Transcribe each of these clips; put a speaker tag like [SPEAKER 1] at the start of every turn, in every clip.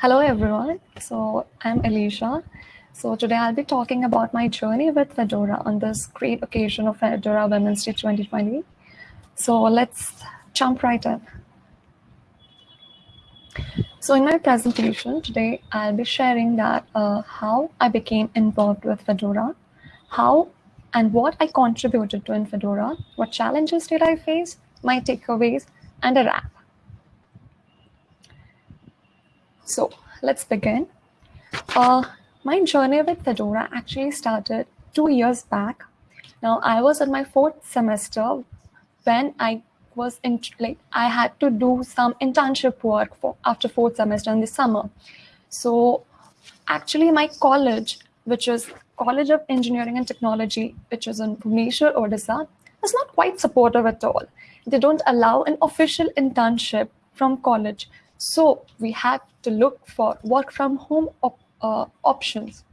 [SPEAKER 1] Hello, everyone. So I'm Alisha. So today I'll be talking about my journey with Fedora on this great occasion of Fedora Women's Day 2020. So let's jump right in. So in my presentation today, I'll be sharing that uh, how I became involved with Fedora, how and what I contributed to in Fedora, what challenges did I face, my takeaways, and a wrap. So let's begin. Uh, my journey with Fedora actually started two years back. Now I was in my fourth semester when I was in like I had to do some internship work for after fourth semester in the summer. So actually my college, which is College of Engineering and Technology, which is in Bhubaneswar, Odisha, is not quite supportive at all. They don't allow an official internship from college. So we had to look for work from home op uh, options.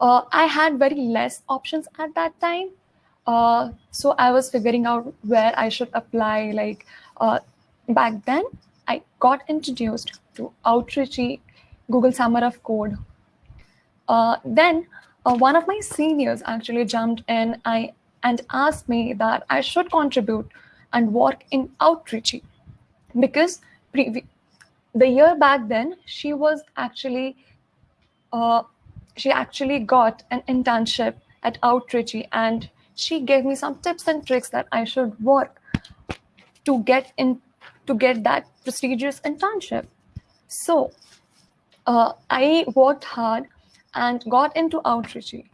[SPEAKER 1] Uh, I had very less options at that time. Uh, so I was figuring out where I should apply. Like uh, back then, I got introduced to Outreachy, Google Summer of Code. Uh, then uh, one of my seniors actually jumped in I, and asked me that I should contribute and work in Outreachy because the year back then, she was actually, uh, she actually got an internship at Outreachy and she gave me some tips and tricks that I should work to get in, to get that prestigious internship. So uh, I worked hard and got into Outreachy.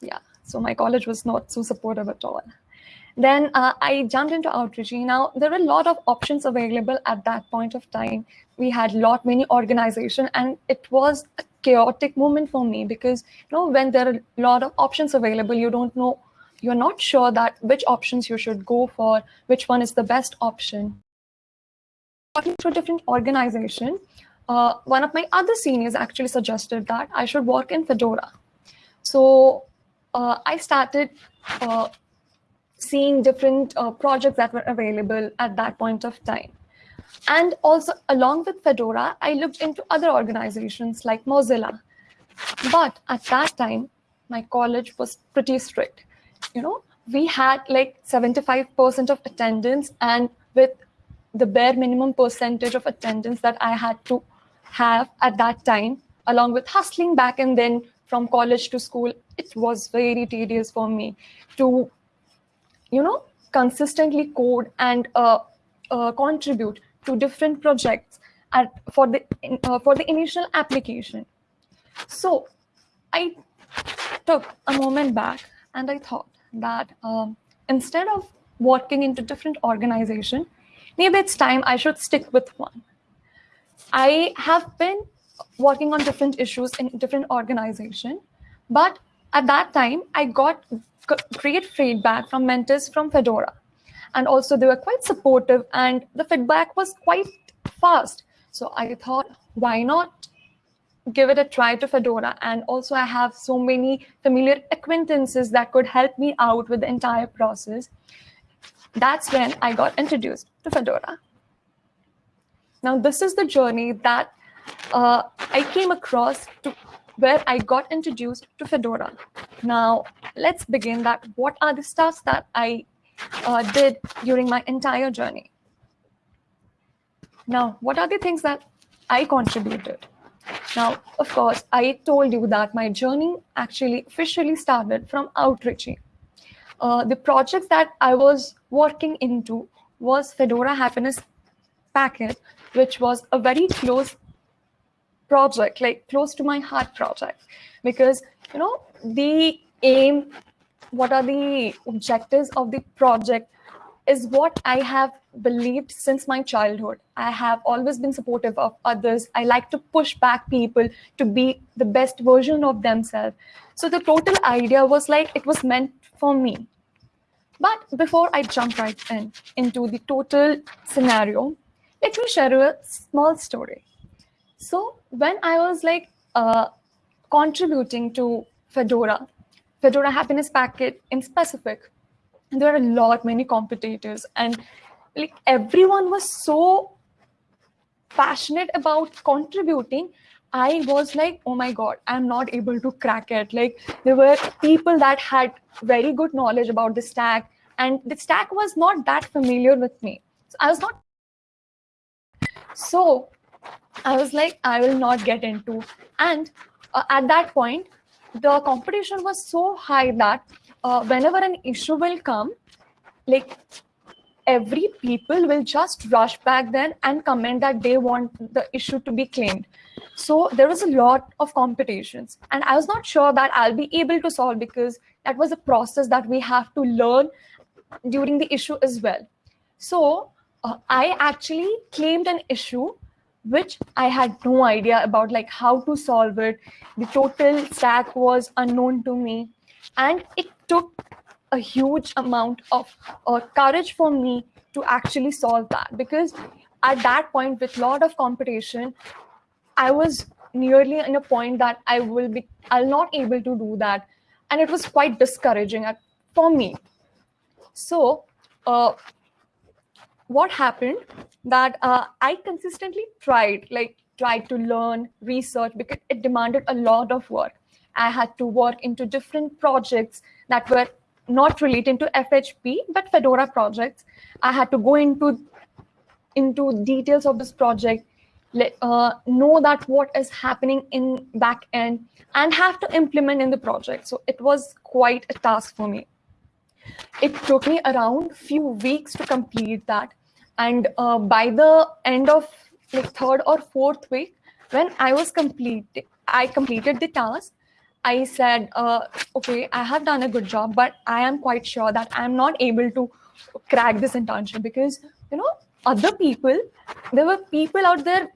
[SPEAKER 1] Yeah, so my college was not so supportive at all. Then uh, I jumped into Outreachy. Now, there were a lot of options available at that point of time. We had lot many organization and it was a chaotic moment for me because you know when there are a lot of options available, you don't know, you're not sure that which options you should go for, which one is the best option. Talking to different organization, uh, one of my other seniors actually suggested that I should work in Fedora. So uh, I started uh, seeing different uh, projects that were available at that point of time. And also along with Fedora, I looked into other organizations like Mozilla. But at that time, my college was pretty strict. You know, we had like 75% of attendance and with the bare minimum percentage of attendance that I had to have at that time, along with hustling back and then from college to school, it was very tedious for me to you know, consistently code and uh, uh, contribute to different projects at, for the uh, for the initial application. So I took a moment back and I thought that um, instead of working into different organization, maybe it's time I should stick with one. I have been working on different issues in different organization, but at that time I got great feedback from mentors from Fedora. And also they were quite supportive and the feedback was quite fast. So I thought, why not give it a try to Fedora? And also I have so many familiar acquaintances that could help me out with the entire process. That's when I got introduced to Fedora. Now, this is the journey that uh, I came across to where I got introduced to Fedora. Now, let's begin that what are the stuff that I uh, did during my entire journey? Now, what are the things that I contributed? Now, of course, I told you that my journey actually officially started from Outreachy. Uh, the projects that I was working into was Fedora Happiness Packet, which was a very close project, like close to my heart project, because you know the aim, what are the objectives of the project is what I have believed since my childhood. I have always been supportive of others. I like to push back people to be the best version of themselves. So the total idea was like it was meant for me. But before I jump right in into the total scenario, let me share a small story. So when I was like uh, contributing to Fedora, Fedora Happiness Packet in specific, there are a lot many competitors and like everyone was so passionate about contributing, I was like, oh my God, I'm not able to crack it. Like there were people that had very good knowledge about the stack and the stack was not that familiar with me. So I was not. So I was like, I will not get into. And uh, at that point, the competition was so high that uh, whenever an issue will come, like every people will just rush back then and comment that they want the issue to be claimed. So there was a lot of competitions and I was not sure that I'll be able to solve because that was a process that we have to learn during the issue as well. So uh, I actually claimed an issue which I had no idea about like how to solve it. The total stack was unknown to me. And it took a huge amount of uh, courage for me to actually solve that. Because at that point with a lot of competition i was nearly in a point that i will be i'll not able to do that. And it was quite discouraging for me. So uh, what happened that uh, i consistently tried like tried to learn research because it demanded a lot of work i had to work into different projects that were not related to FHP, but Fedora projects. I had to go into into details of this project, let, uh, know that what is happening in back end, and have to implement in the project. So it was quite a task for me. It took me around few weeks to complete that, and uh, by the end of like third or fourth week, when I was complete, I completed the task. I said, uh, okay, I have done a good job, but I am quite sure that I'm not able to crack this internship because, you know, other people, there were people out there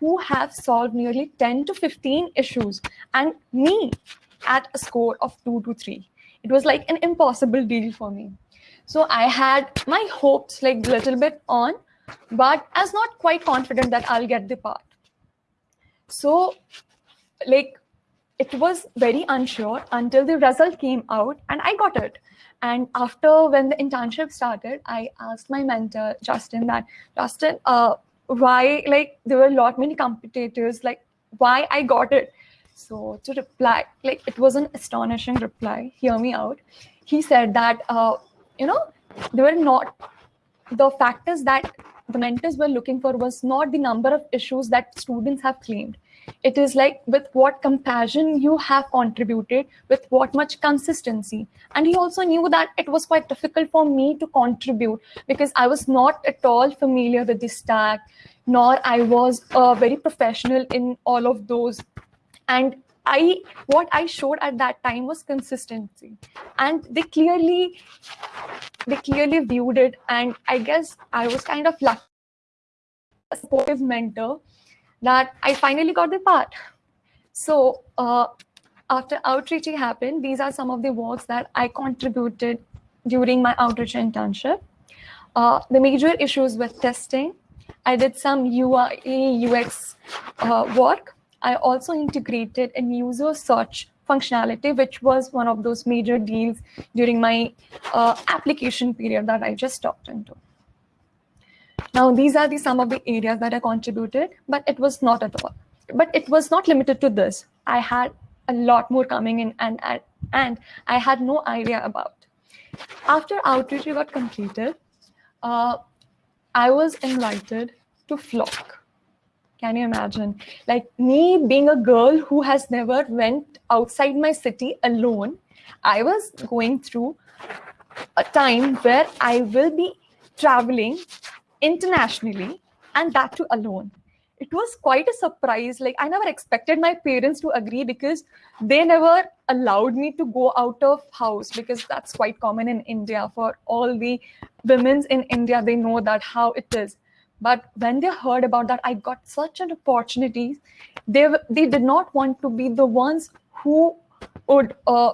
[SPEAKER 1] who have solved nearly 10 to 15 issues and me at a score of two to three. It was like an impossible deal for me. So I had my hopes like a little bit on, but I was not quite confident that I'll get the part. So like it was very unsure until the result came out and I got it. And after when the internship started, I asked my mentor, Justin, that Justin, uh, why, like, there were a lot many competitors, like, why I got it. So to reply, like, it was an astonishing reply. Hear me out. He said that, uh, you know, they were not the factors that the mentors were looking for was not the number of issues that students have claimed it is like with what compassion you have contributed, with what much consistency. And he also knew that it was quite difficult for me to contribute because I was not at all familiar with the stack, nor I was uh, very professional in all of those. And I what I showed at that time was consistency, and they clearly they clearly viewed it. And I guess I was kind of lucky, a supportive mentor that I finally got the part. So uh, after outreach happened, these are some of the works that I contributed during my outreach internship. Uh, the major issues with testing. I did some UI UX uh, work. I also integrated a user search functionality, which was one of those major deals during my uh, application period that I just talked into. Now, these are the some of the areas that I contributed, but it was not at all. But it was not limited to this. I had a lot more coming in and, and, and I had no idea about. After outreach got completed, uh, I was invited to Flock. Can you imagine? Like me being a girl who has never went outside my city alone, I was going through a time where I will be traveling internationally and that too alone. It was quite a surprise. Like i never expected my parents to agree because they never allowed me to go out of house because that's quite common in india. For all the women's in india they know that how it is but when they heard about that i got such an opportunity they they did not want to be the ones who would uh,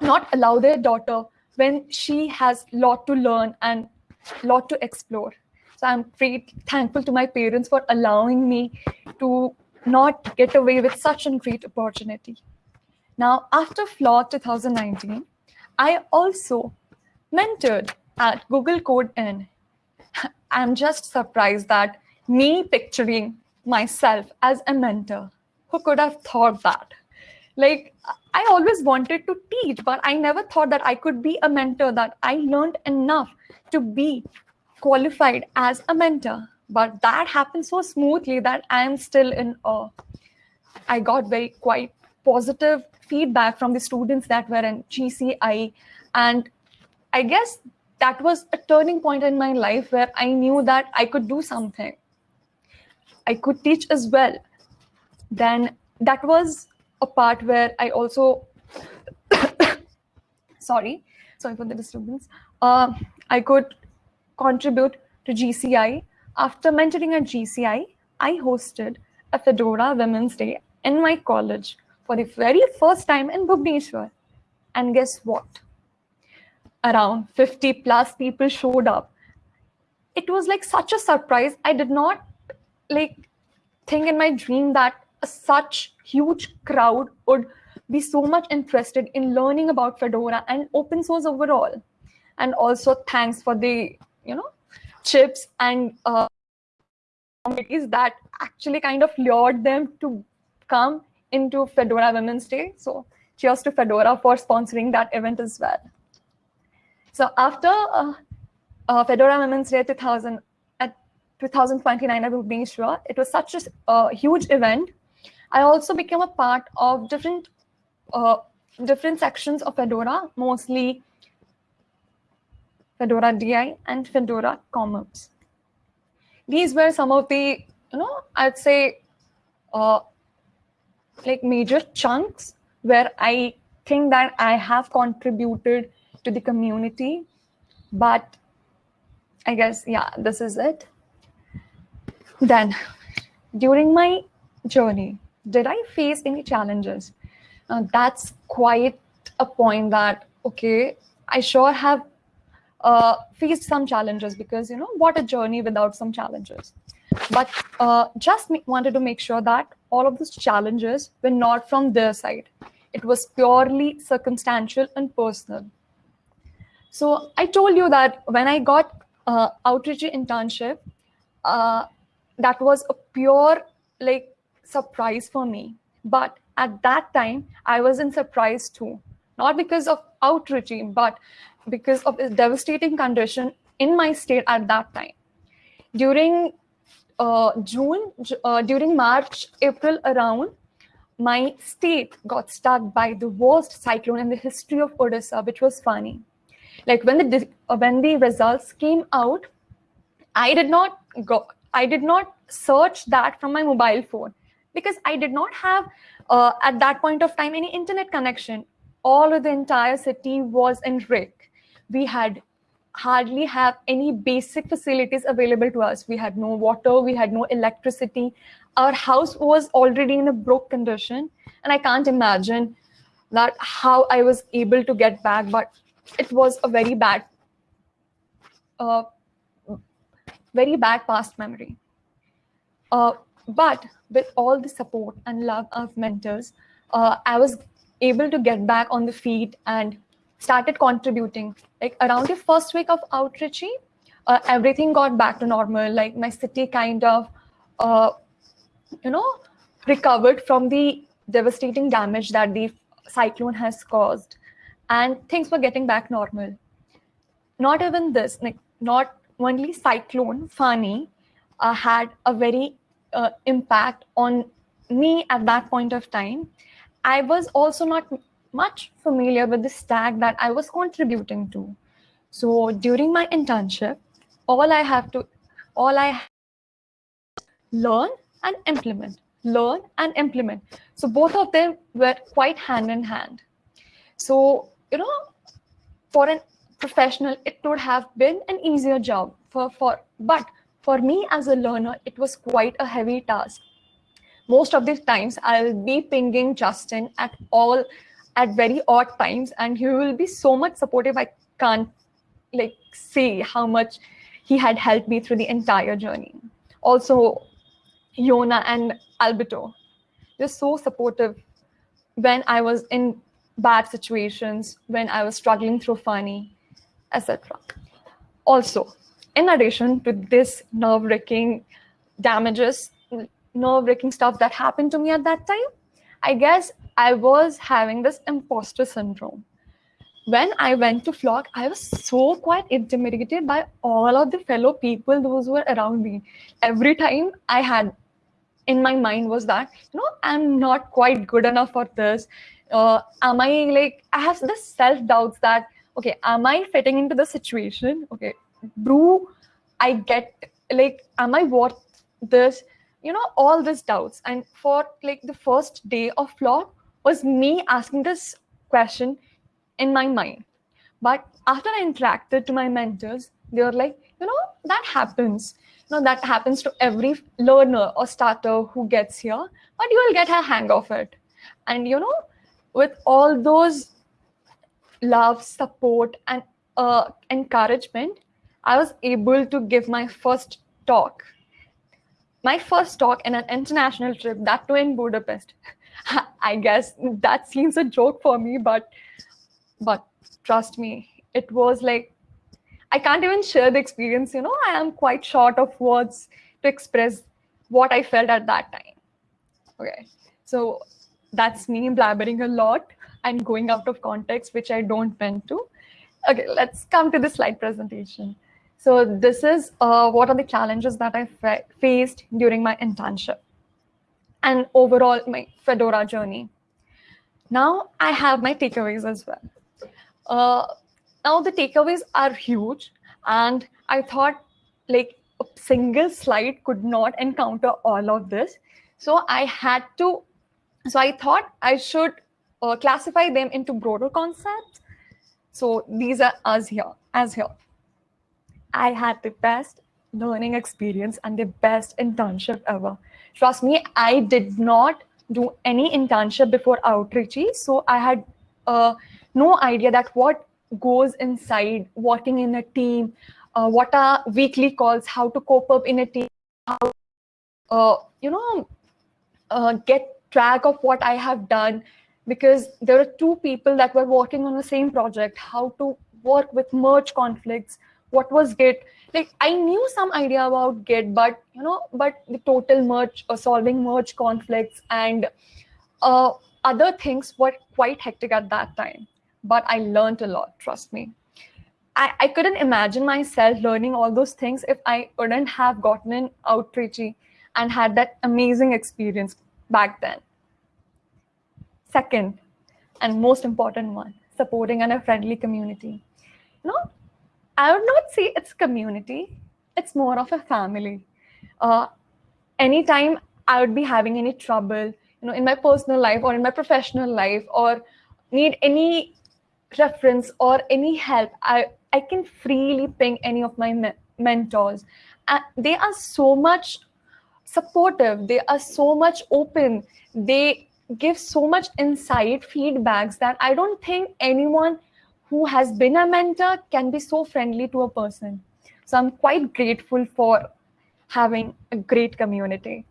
[SPEAKER 1] not allow their daughter when she has lot to learn and lot to explore so I'm very thankful to my parents for allowing me to not get away with such a great opportunity. Now, after Flock 2019, I also mentored at Google Code In. I'm just surprised that me picturing myself as a mentor. Who could have thought that? Like, I always wanted to teach, but I never thought that I could be a mentor, that I learned enough to be qualified as a mentor. But that happened so smoothly that I am still in awe. I got very quite positive feedback from the students that were in GCI. And I guess that was a turning point in my life where I knew that I could do something. I could teach as well. Then that was a part where I also, sorry, sorry for the disturbance. Uh, I could contribute to GCI. After mentoring at GCI, I hosted a Fedora Women's Day in my college for the very first time in Bhubaneswar. And guess what? Around 50 plus people showed up. It was like such a surprise. I did not like think in my dream that such huge crowd would be so much interested in learning about Fedora and open source overall. And also thanks for the, you know, chips and uh, that actually kind of lured them to come into Fedora Women's Day. So cheers to Fedora for sponsoring that event as well. So after uh, uh, Fedora Women's Day 2000, at 2029 at Bhubaneswar, it was such a uh, huge event. I also became a part of different uh, different sections of Fedora, mostly Fedora DI and Fedora CommOps. These were some of the, you know, I'd say uh, like major chunks where I think that I have contributed to the community. But I guess, yeah, this is it. Then during my journey, did I face any challenges? Uh, that's quite a point that, okay, I sure have uh, faced some challenges because, you know, what a journey without some challenges. But uh, just wanted to make sure that all of those challenges were not from their side. It was purely circumstantial and personal. So I told you that when I got uh, outreach internship, uh, that was a pure like surprise for me. But at that time, I was in surprise too, not because of outreach, but because of the devastating condition in my state at that time. During uh, June, uh, during March, April around, my state got struck by the worst cyclone in the history of Odisha, which was Fani. Like when the uh, when the results came out, I did not go. I did not search that from my mobile phone because I did not have uh, at that point of time any internet connection. All of the entire city was in wreck. We had hardly have any basic facilities available to us. We had no water, we had no electricity. Our house was already in a broke condition. And I can't imagine that how I was able to get back, but it was a very bad, uh, very bad past memory. Uh, but with all the support and love of mentors, uh, I was able to get back on the feet and started contributing. Like around the first week of outreach, uh, everything got back to normal. Like my city kind of, uh, you know, recovered from the devastating damage that the cyclone has caused. And things were getting back normal. Not even this, like not only cyclone, Fani, uh, had a very uh, impact on me at that point of time. I was also not much familiar with the stack that I was contributing to. So during my internship, all I have to, all I learn and implement, learn and implement. So both of them were quite hand in hand. So, you know, for a professional, it would have been an easier job for, for, but for me as a learner, it was quite a heavy task. Most of the times I'll be pinging Justin at all at very odd times and he will be so much supportive i can't like say how much he had helped me through the entire journey also Jona and Alberto they're so supportive when i was in bad situations when i was struggling through Fani etc also in addition to this nerve-wracking damages, nerve-wracking stuff that happened to me at that time, I guess I was having this imposter syndrome. When I went to flock, I was so quite intimidated by all of the fellow people, those who were around me. Every time I had in my mind was that, you know, I'm not quite good enough for this. Uh, am I like, I have this self-doubts that, okay, am I fitting into the situation? Okay, brew, I get, like, am I worth this? You know, all these doubts. And for like the first day of flock, was me asking this question in my mind. But after I interacted to my mentors, they were like, you know, that happens. You know, that happens to every learner or starter who gets here, but you will get a hang of it. And you know, with all those love, support, and uh, encouragement, I was able to give my first talk. My first talk in an international trip, that too in Budapest. I guess that seems a joke for me, but but trust me, it was like I can't even share the experience. You know, I am quite short of words to express what I felt at that time. Okay, so that's me blabbering a lot and going out of context, which I don't meant to. Okay, let's come to the slide presentation. So this is uh, what are the challenges that I faced during my internship and overall my Fedora journey. Now I have my takeaways as well. Uh, now the takeaways are huge and I thought like a single slide could not encounter all of this. So I had to, so I thought I should uh, classify them into broader concepts. So these are as here, as here. I had the best learning experience and the best internship ever. Trust me, I did not do any internship before Outreachy. So I had uh, no idea that what goes inside working in a team, uh, what are weekly calls, how to cope up in a team, how, uh, you know, uh, get track of what I have done, because there are two people that were working on the same project, how to work with merge conflicts, what was Git, like I knew some idea about Git, but you know, but the total merge, uh, solving merge conflicts and uh, other things were quite hectic at that time. But I learned a lot, trust me. I, I couldn't imagine myself learning all those things if I wouldn't have gotten in Outreachy and had that amazing experience back then. Second, and most important one, supporting and a friendly community. Know, I would not say it's community. It's more of a family. Uh, anytime I would be having any trouble, you know, in my personal life or in my professional life, or need any reference or any help, I I can freely ping any of my me mentors. And they are so much supportive. They are so much open. They give so much insight feedbacks that I don't think anyone who has been a mentor can be so friendly to a person. So I'm quite grateful for having a great community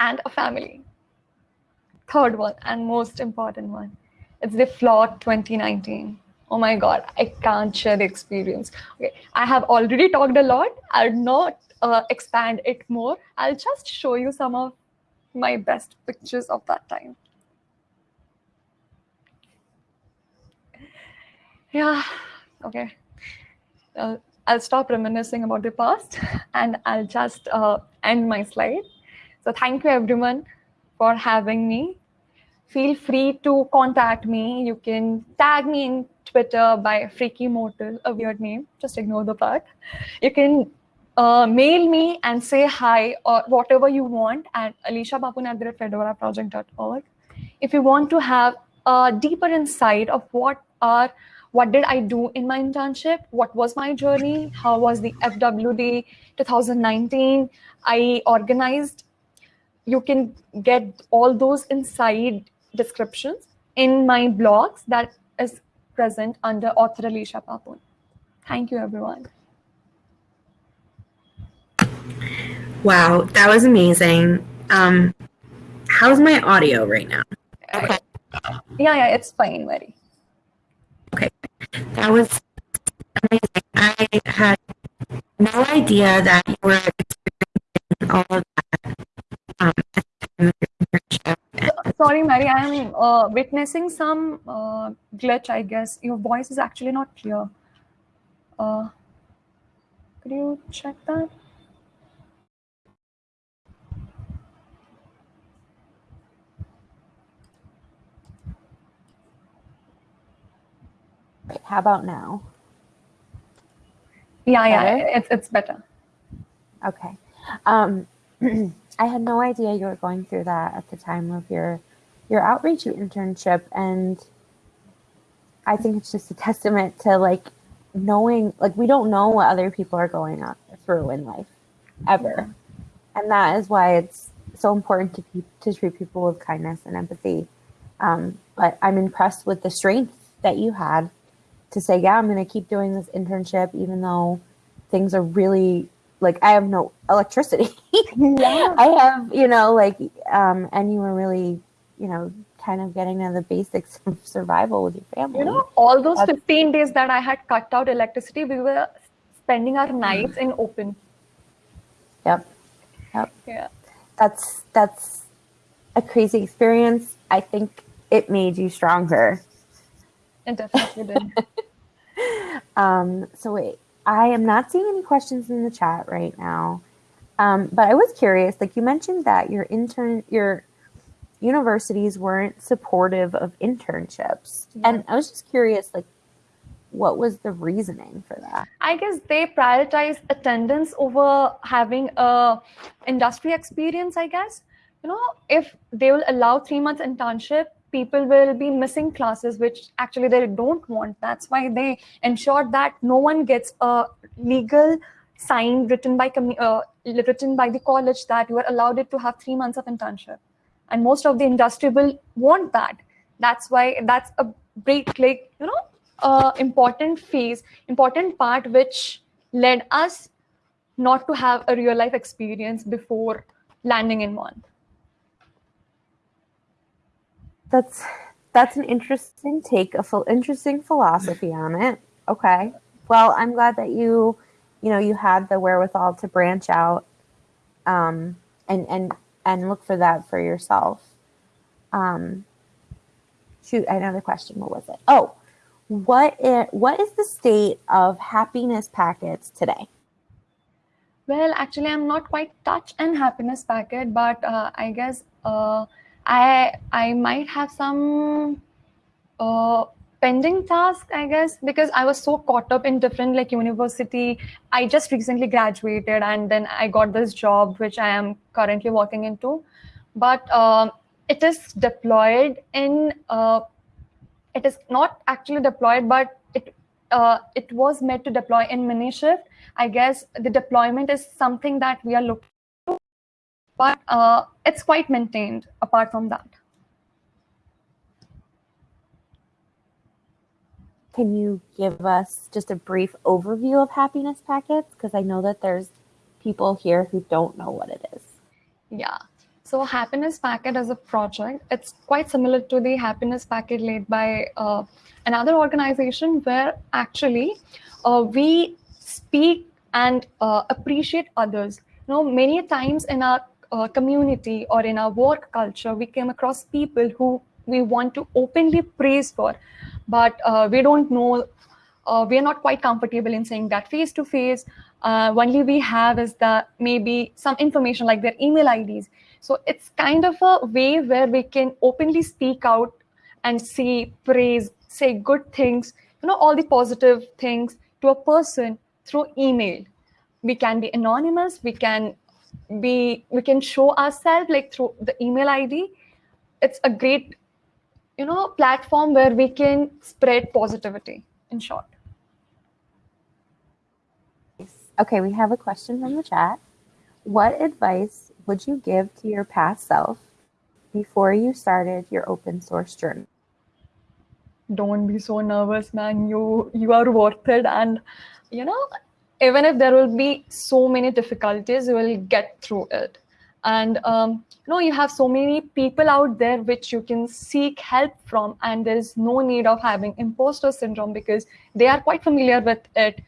[SPEAKER 1] and a family. Third one and most important one, it's the Flock 2019. Oh my God, I can't share the experience. Okay, I have already talked a lot. I'll not uh, expand it more. I'll just show you some of my best pictures of that time. yeah, okay. Uh, I'll stop reminiscing about the past and I'll just uh, end my slide. So thank you everyone for having me. Feel free to contact me. You can tag me in Twitter by Freaky Mortal, a weird name. Just ignore the part. You can uh, mail me and say hi or whatever you want at at If you want to have a deeper insight of what are what did I do in my internship? What was my journey? How was the FWD 2019? I organized. You can get all those inside descriptions in my blogs that is present under author Alisha Papun. Thank you, everyone.
[SPEAKER 2] Wow, that was amazing. Um, how's my audio right now?
[SPEAKER 1] Okay. Yeah, yeah, it's fine, Mary.
[SPEAKER 2] Okay, that was amazing. I had no idea that you were experiencing all of that.
[SPEAKER 1] Um, Sorry, Mary, I am uh, witnessing some uh, glitch, I guess. Your voice is actually not clear. Uh, could you check that?
[SPEAKER 3] Wait, how about now?
[SPEAKER 1] Yeah, yeah, it's, it's better.
[SPEAKER 3] Okay. Um, I had no idea you were going through that at the time of your your outreach internship, and I think it's just a testament to like knowing like we don't know what other people are going on through in life ever, and that is why it's so important to pe- to treat people with kindness and empathy. Um, but I'm impressed with the strength that you had to say, yeah, I'm going to keep doing this internship, even though things are really like I have no electricity.
[SPEAKER 1] Yeah.
[SPEAKER 3] I have, you know, like, um, and you were really, you know, kind of getting to the basics of survival with your family.
[SPEAKER 1] You know, all those
[SPEAKER 3] That's-
[SPEAKER 1] 15 days that I had cut out electricity, we were spending our nights in open.
[SPEAKER 3] Yep. Yep.
[SPEAKER 1] Yeah.
[SPEAKER 3] That's that's a crazy experience. I think it made you stronger.
[SPEAKER 1] It definitely did.
[SPEAKER 3] Um, so wait, I am not seeing any questions in the chat right now. Um, but I was curious, like you mentioned that your intern, your universities weren't supportive of internships, and I was just curious, like, what was the reasoning for that?
[SPEAKER 1] I guess they prioritize attendance over having a industry experience, I guess. You know, if they will allow three months internship, people will be missing classes, which actually they don't want. That's why they ensure that no one gets a legal sign written by uh, written by the college that you are allowed it to have three months of internship. And most of the industry will want that. That's why that's a break, like, you know, uh, important phase, important part which led us not to have a real life experience before landing in one.
[SPEAKER 3] That's that's an interesting take, a ph- interesting philosophy on it. Okay. Well, I'm glad that you, you know, you had the wherewithal to branch out, um, and and and look for that for yourself. Um, shoot, another question. What was it? Oh, what i- what is the state of happiness packets today?
[SPEAKER 1] Well, actually, I'm not quite touch and happiness packet, but uh, I guess uh, I I might have some uh, pending task. I guess because I was so caught up in different like university. I just recently graduated, and then I got this job which I am currently working into. But um, it is deployed in. Uh, it is not actually deployed, but it uh, it was meant to deploy in Minishift. I guess the deployment is something that we are looking but uh, it's quite maintained apart from that.
[SPEAKER 3] Can you give us just a brief overview of happiness packets? Because I know that there's people here who don't know what it is.
[SPEAKER 1] Yeah. So happiness packet as a project, it's quite similar to the happiness packet laid by uh, another organization where actually uh, we speak and uh, appreciate others. You know, many times in our uh, community or in our work culture, we came across people who we want to openly praise for, but uh, we don't know uh, we are not quite comfortable in saying that face to face. Only we have is the maybe some information like their email IDs. So it's kind of a way where we can openly speak out and say praise, say good things, you know, all the positive things to a person through email. We can be anonymous. We can be we can show ourselves like through the email ID. It's a great you know platform where we can spread positivity in short.
[SPEAKER 3] Okay, we have a question from the chat. What advice would you give to your past self before you started your open source journey?
[SPEAKER 1] Don't be so nervous, man. You you are worth it, and you know, even if there will be so many difficulties, you will get through it. And um, you know, you have so many people out there which you can seek help from, and there is no need of having imposter syndrome because they are quite familiar with it.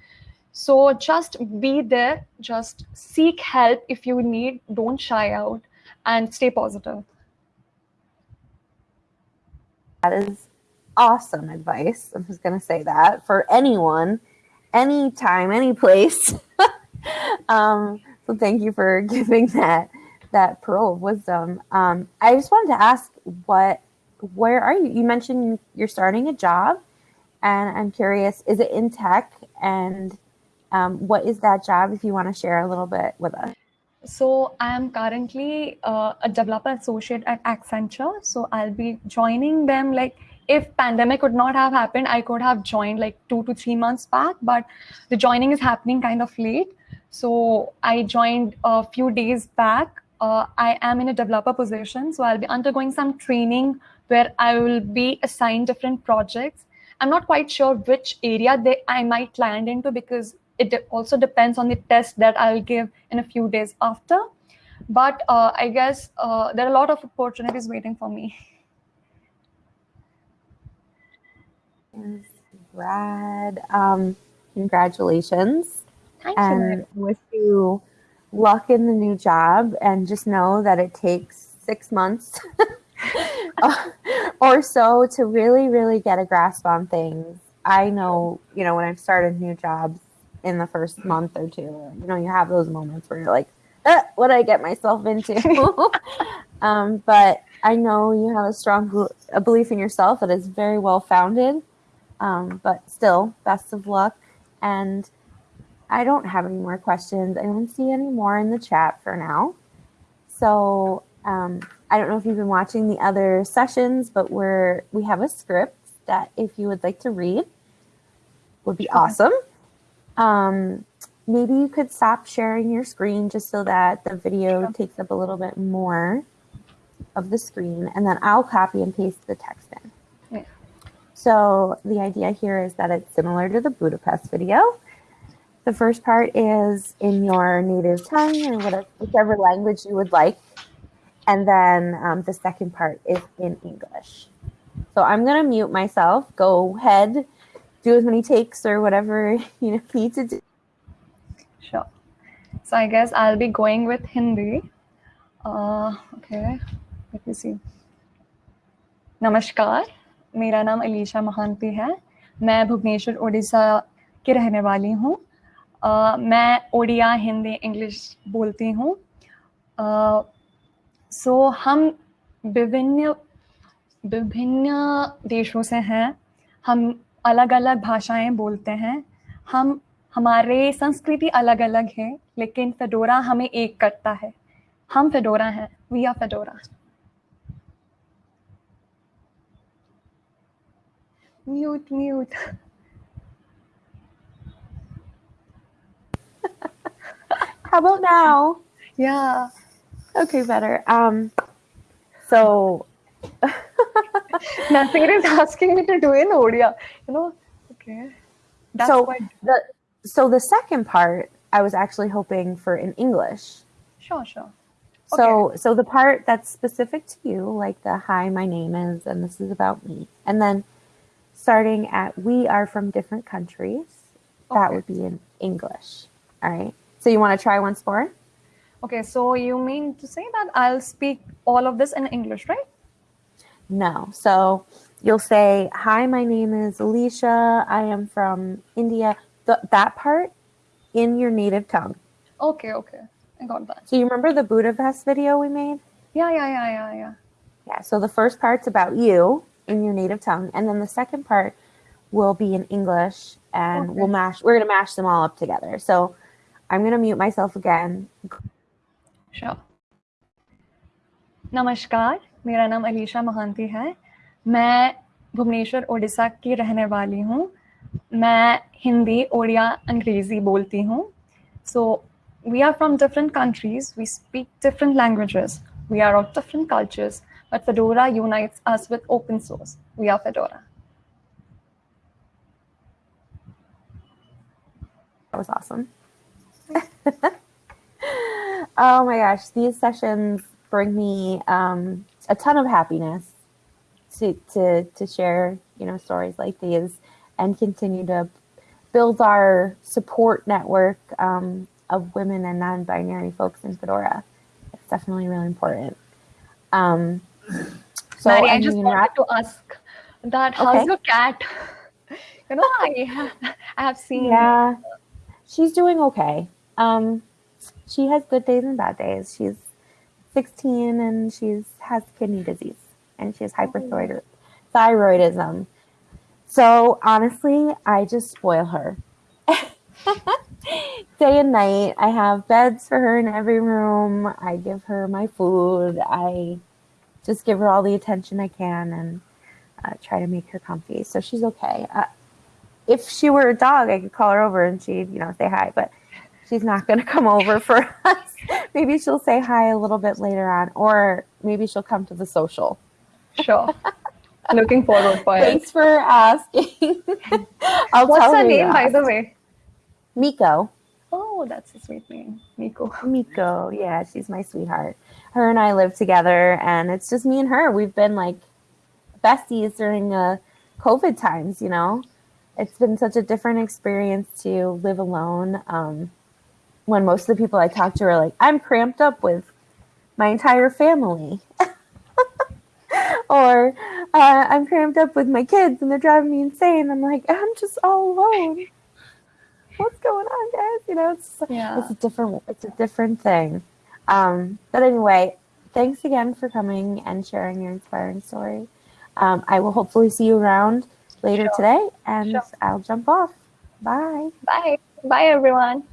[SPEAKER 1] So just be there, just seek help if you need, don't shy out, and stay positive.
[SPEAKER 3] That is awesome advice. I'm just going to say that for anyone, anytime, any place. um, so thank you for giving that that pearl of wisdom. Um, I just wanted to ask what where are you? You mentioned you're starting a job, and I'm curious, is it in tech? And um, what is that job? If you want to share a little bit with us.
[SPEAKER 1] So I am currently uh, a developer associate at Accenture. So I'll be joining them like if pandemic would not have happened, I could have joined like two to three months back, but the joining is happening kind of late. So I joined a few days back. Uh, I am in a developer position, so I'll be undergoing some training where I will be assigned different projects. I'm not quite sure which area they I might land into because it also depends on the test that I'll give in a few days after. But uh, I guess uh, there are a lot of opportunities waiting for me.
[SPEAKER 3] Brad, um, congratulations.
[SPEAKER 1] Thank
[SPEAKER 3] and
[SPEAKER 1] you.
[SPEAKER 3] wish you luck in the new job and just know that it takes six months or so to really, really get a grasp on things. I know, you know, when I've started new jobs in the first month or two, you know, you have those moments where you're like, eh, what did I get myself into? um, but I know you have a strong a belief in yourself that is very well founded. Um, but still, best of luck. And I don't have any more questions. I don't see any more in the chat for now. So um, I don't know if you've been watching the other sessions, but we're we have a script that if you would like to read would be awesome. Um, maybe you could stop sharing your screen just so that the video takes up a little bit more of the screen, and then I'll copy and paste the text in. So the idea here is that it's similar to the Budapest video. The first part is in your native tongue or whatever, whichever language you would like. And then um, the second part is in English. So I'm gonna mute myself, go ahead, do as many takes or whatever you know, need to do.
[SPEAKER 1] Sure. So I guess I'll be going with Hindi. Uh, okay, let me see. Namaskar. मेरा नाम अलीशा महांती है। मैं भुवनेश्वर उड़ीसा की रहने वाली हूँ। मैं Odia, Hindi, English बोलती हूँ। सो हम विभिन्न विभिन्न देशों से हैं। हम अलग अलग भाषाएँ बोलते हैं। हम, हमारे संस्कृति अलग अलग है, लेकिन फेडोरा हमें एक करता है। हम फेडोरा हैं we are Fedora. mute, mute.
[SPEAKER 3] How about now?
[SPEAKER 1] Yeah.
[SPEAKER 3] Okay, better. Um, so
[SPEAKER 1] Nothing is asking me to do in Odia. You know, okay.
[SPEAKER 3] That's so the so the second part I was actually hoping for in English.
[SPEAKER 1] Sure, sure.
[SPEAKER 3] So so the part that's specific to you, like the hi, my name is, and this is about me, and then starting at we are from different countries, okay. that would be in English. All right. So you want to try once more?
[SPEAKER 1] Okay, so you mean to say that I'll speak all of this in English, right?
[SPEAKER 3] No. So you'll say, Hi, my name is Alisha. I am from India. The, that part in your native tongue.
[SPEAKER 1] Okay, okay. I got that.
[SPEAKER 3] So you remember the Budapest video we made?
[SPEAKER 1] Yeah, yeah, yeah, yeah, yeah.
[SPEAKER 3] Yeah. So the first part's about you in your native tongue. And then the second part will be in English and okay. we'll mash, we're going to mash them all up together. So I'm going to mute myself again.
[SPEAKER 1] Sure. नमस्कार मेरा नाम अलीशा महांती है मैं भुवनेश्वर ओडिशा की रहने वाली हूँ मैं हिंदी ओडिया अंग्रेज़ी बोलती हूँ so we are from different countries we speak different languages we are of different cultures but fedora unites us with open source we are fedora
[SPEAKER 3] that was awesome oh my gosh, these sessions bring me um, a ton of happiness to, to, to share, you know, stories like these and continue to build our support network um, of women and non-binary folks in Fedora. It's definitely really important. Um,
[SPEAKER 1] so Mary, I, I just wanted to ask that how's
[SPEAKER 3] Okay.
[SPEAKER 1] your cat? You know, I have, I have seen.
[SPEAKER 3] Yeah, she's doing okay. Um, she has good days and bad days. She's 16 and she's has kidney disease and she has hyperthyroid thyroidism. So honestly, I just spoil her. Day and night, I have beds for her in every room. I give her my food. I just give her all the attention I can and uh, try to make her comfy. So she's okay. Uh, if she were a dog, I could call her over and she'd, you know, say hi, but she's not going to come over for us. maybe she'll say hi a little bit later on, or maybe she'll come to the social.
[SPEAKER 1] Sure. Looking forward for it.
[SPEAKER 3] Thanks for asking. I'll
[SPEAKER 1] What's her name, by the way?
[SPEAKER 3] Miko.
[SPEAKER 1] Oh, that's a sweet name, Miko.
[SPEAKER 3] Miko, yeah, she's my sweetheart. Her and I live together, and it's just me and her. We've been like besties during uh, COVID times, you know. It's been such a different experience to live alone. Um, when most of the people I talk to are like, I'm cramped up with my entire family. or uh, I'm cramped up with my kids and they're driving me insane. I'm like, I'm just all alone. What's going on, guys? You know, it's
[SPEAKER 1] Yeah.
[SPEAKER 3] it's a different it's a different thing. Um, but anyway, thanks again for coming and sharing your inspiring story. Um, I will hopefully see you around later
[SPEAKER 1] Sure.
[SPEAKER 3] today, and
[SPEAKER 1] Sure.
[SPEAKER 3] I'll jump off. Bye.
[SPEAKER 1] Bye. Bye, everyone.